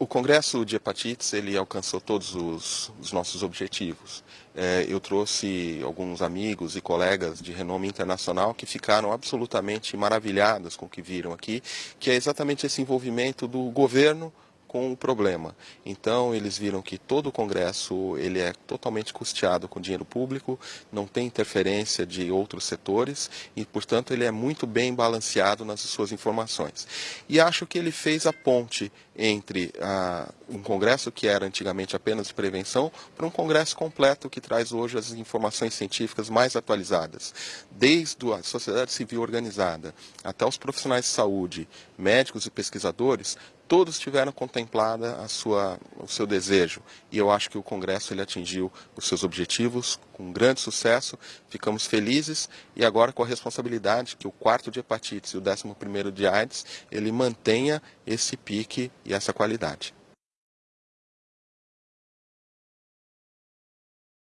O Congresso de Hepatites ele alcançou todos os, os nossos objetivos. É, eu trouxe alguns amigos e colegas de renome internacional que ficaram absolutamente maravilhados com o que viram aqui, que é exatamente esse envolvimento do governo com o problema. Então eles viram que todo o Congresso ele é totalmente custeado com dinheiro público, não tem interferência de outros setores e, portanto, ele é muito bem balanceado nas suas informações. E acho que ele fez a ponte entre ah, um Congresso que era antigamente apenas de prevenção para um Congresso completo que traz hoje as informações científicas mais atualizadas, desde a sociedade civil organizada até os profissionais de saúde, médicos e pesquisadores, todos tiveram contemplada a sua, o seu desejo. E eu acho que o Congresso ele atingiu os seus objetivos com grande sucesso. Ficamos felizes e agora com a responsabilidade que o quarto de hepatites e o décimo primeiro de AIDS ele mantenha esse pique e essa qualidade.